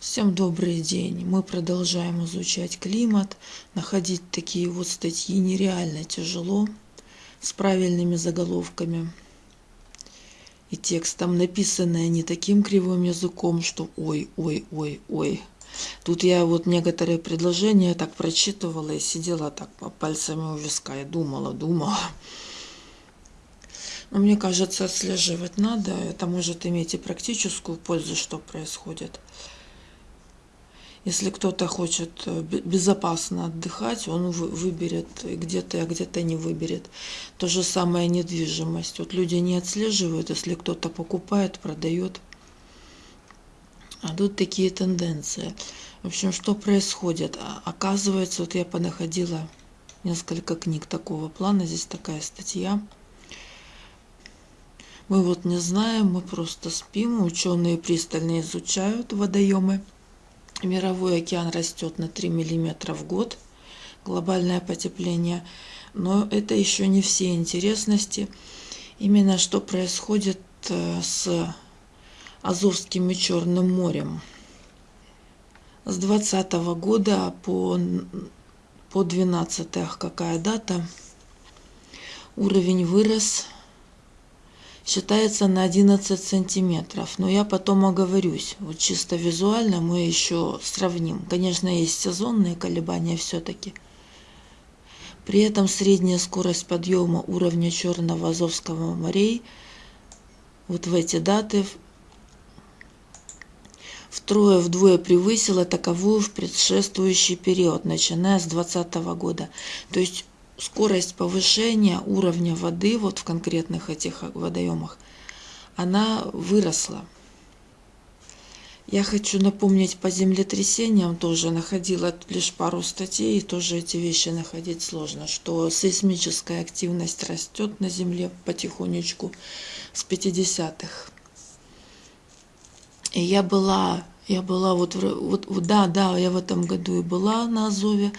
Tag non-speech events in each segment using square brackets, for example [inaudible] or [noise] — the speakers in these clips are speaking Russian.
Всем добрый день. Мы продолжаем изучать климат. Находить такие вот статьи нереально тяжело с правильными заголовками и текстом, написанное не таким кривым языком, что ой, ой, ой, ой. Тут я вот некоторые предложения так прочитывала и сидела так пальцами у виска и думала, думала. Но мне кажется, отслеживать надо. Это может иметь и практическую пользу, что происходит. Если кто-то хочет э, безопасно отдыхать, он выберет где-то, а где-то не выберет. То же самое недвижимость. Вот люди не отслеживают, если кто-то покупает, продает. А тут такие тенденции. В общем, что происходит? А, оказывается, вот я понаходила несколько книг такого плана. Здесь такая статья. Мы вот не знаем, мы просто спим. Ученые пристально изучают водоемы. Мировой океан растет на 3 мм в год, глобальное потепление. Но это еще не все интересности. Именно что происходит э, с Азовским и Черным морем. С 2020 года по, по 12 какая дата, уровень вырос считается на 11 сантиметров. Но я потом оговорюсь. Вот чисто визуально мы еще сравним. Конечно, есть сезонные колебания все-таки. При этом средняя скорость подъема уровня Черного Азовского морей вот в эти даты втрое-вдвое превысила таковую в предшествующий период, начиная с 2020 года. То есть скорость повышения уровня воды вот в конкретных этих водоемах, она выросла. Я хочу напомнить по землетрясениям, тоже находила лишь пару статей, и тоже эти вещи находить сложно, что сейсмическая активность растет на Земле потихонечку с 50-х. И я была я была вот, вот, да, да, я в этом году и была на Азове,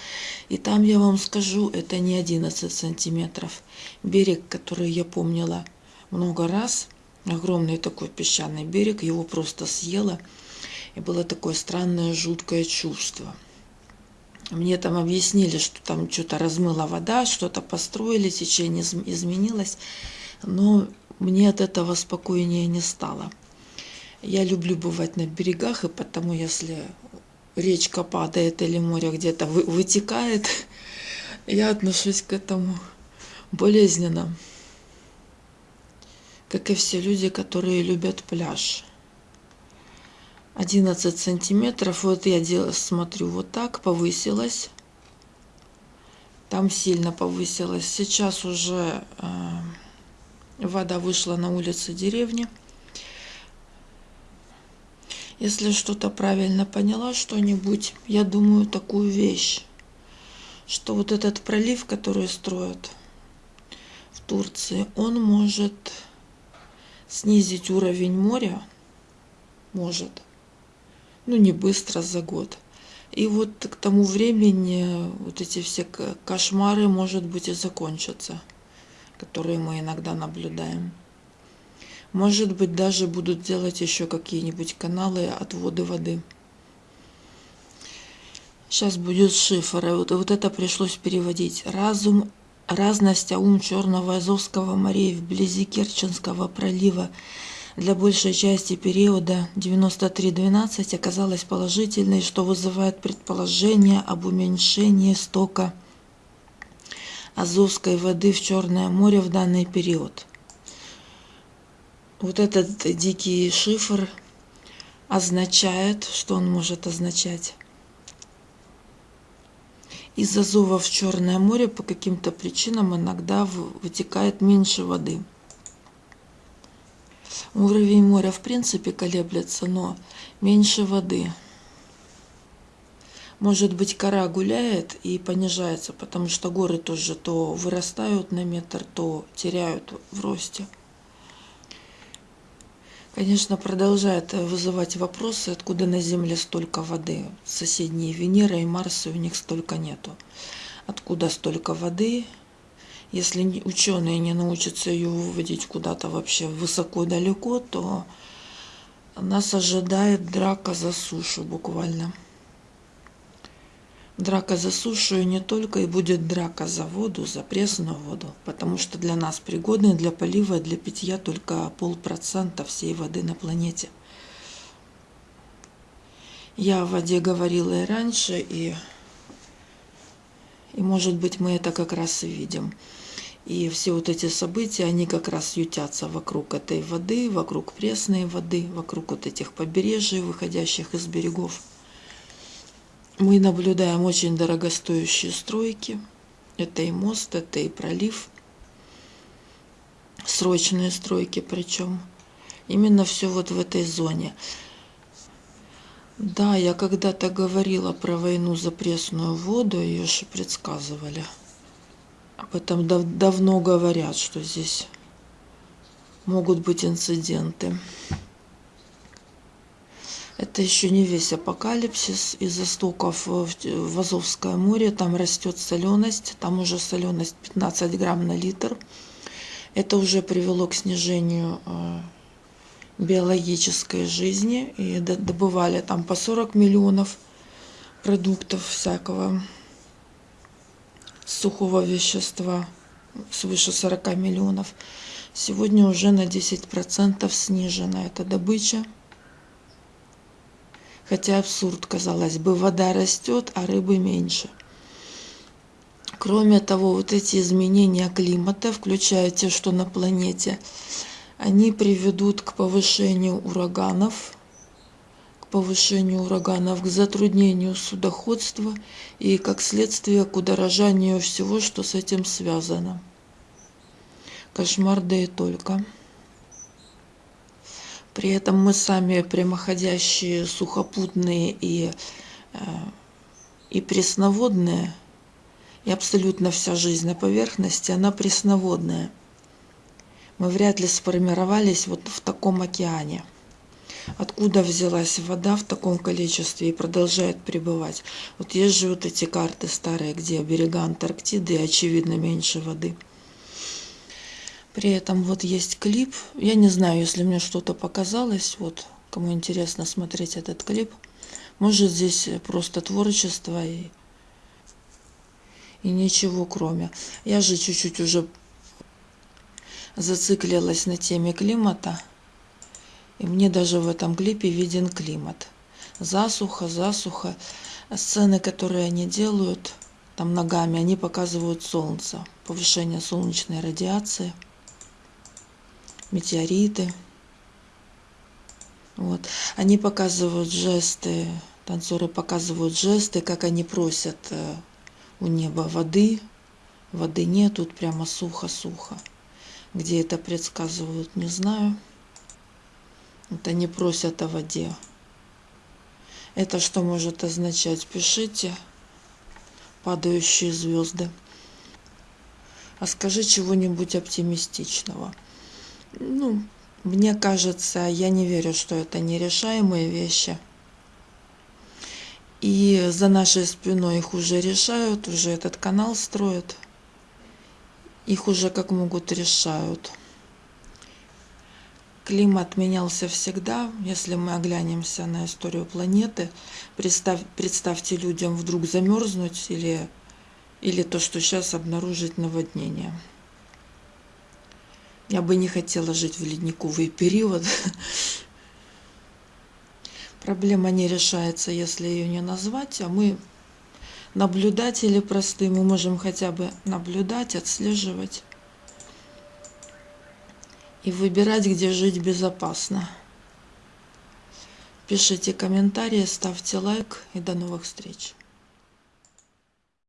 и там я вам скажу, это не 11 сантиметров. Берег, который я помнила много раз, огромный такой песчаный берег, его просто съело, и было такое странное, жуткое чувство. Мне там объяснили, что там что-то размыла вода, что-то построили, течение изменилось, но мне от этого спокойнее не стало. Я люблю бывать на берегах, и потому если речка падает или море где-то вытекает, [laughs] я отношусь к этому болезненно. Как и все люди, которые любят пляж. 11 сантиметров, вот я делаю, смотрю вот так, повысилась. Там сильно повысилась. Сейчас уже э, вода вышла на улицы деревни. Если что-то правильно поняла, что-нибудь, я думаю такую вещь, что вот этот пролив, который строят в Турции, он может снизить уровень моря, может, ну не быстро, за год. И вот к тому времени вот эти все кошмары, может быть, и закончатся, которые мы иногда наблюдаем. Может быть, даже будут делать еще какие-нибудь каналы отводы воды. Сейчас будет шифр. Вот, вот это пришлось переводить. Разум, разность аум Черного Азовского морей вблизи Керченского пролива для большей части периода 93-12 оказалась положительной, что вызывает предположение об уменьшении стока Азовской воды в Черное море в данный период. Вот этот дикий шифр означает, что он может означать? Из Азова в Черное море по каким-то причинам иногда вытекает меньше воды. Уровень моря в принципе колеблется, но меньше воды. Может быть, кора гуляет и понижается, потому что горы тоже то вырастают на метр, то теряют в росте. Конечно, продолжает вызывать вопросы, откуда на Земле столько воды. Соседние Венера и Марс, у них столько нету. Откуда столько воды? Если ученые не научатся ее выводить куда-то вообще высоко-далеко, то нас ожидает драка за сушу буквально. Драка за сушу и не только, и будет драка за воду, за пресную воду, потому что для нас пригодны для полива и для питья только полпроцента всей воды на планете. Я о воде говорила и раньше, и, и может быть мы это как раз и видим. И все вот эти события, они как раз ютятся вокруг этой воды, вокруг пресной воды, вокруг вот этих побережий, выходящих из берегов. Мы наблюдаем очень дорогостоящие стройки. Это и мост, это и пролив. Срочные стройки причем. Именно все вот в этой зоне. Да, я когда-то говорила про войну за пресную воду, ее же предсказывали. Об этом дав давно говорят, что здесь могут быть инциденты. Это еще не весь апокалипсис. Из истоков в Азовское море там растет соленость. Там уже соленость 15 грамм на литр. Это уже привело к снижению э, биологической жизни. И добывали там по 40 миллионов продуктов всякого сухого вещества свыше 40 миллионов. Сегодня уже на 10% снижена эта добыча. Хотя абсурд, казалось бы, вода растет, а рыбы меньше. Кроме того, вот эти изменения климата, включая те, что на планете, они приведут к повышению ураганов, повышению ураганов, к затруднению судоходства и, как следствие, к удорожанию всего, что с этим связано. Кошмар да и только. При этом мы сами прямоходящие сухопутные и, э, и пресноводные, и абсолютно вся жизнь на поверхности, она пресноводная. Мы вряд ли сформировались вот в таком океане – откуда взялась вода в таком количестве и продолжает пребывать. Вот есть же вот эти карты старые, где берега Антарктиды очевидно меньше воды. При этом вот есть клип. Я не знаю, если мне что-то показалось, вот кому интересно смотреть этот клип. Может здесь просто творчество и, и ничего кроме. Я же чуть-чуть уже зациклилась на теме климата. И мне даже в этом клипе виден климат. Засуха, засуха. Сцены, которые они делают там ногами, они показывают солнце, повышение солнечной радиации, метеориты. Вот. Они показывают жесты, танцоры показывают жесты, как они просят э, у неба воды. Воды нет, тут прямо сухо-сухо. Где это предсказывают, не знаю. Это не просят о воде. Это что может означать? Пишите. Падающие звезды. А скажи чего-нибудь оптимистичного. Ну, мне кажется, я не верю, что это нерешаемые вещи. И за нашей спиной их уже решают, уже этот канал строят. Их уже как могут решают. Климат менялся всегда. Если мы оглянемся на историю планеты, представь, представьте людям вдруг замерзнуть или, или то, что сейчас обнаружить наводнение. Я бы не хотела жить в ледниковый период. Проблема не решается, если ее не назвать, а мы наблюдатели простые, мы можем хотя бы наблюдать, отслеживать и выбирать, где жить безопасно. Пишите комментарии, ставьте лайк и до новых встреч.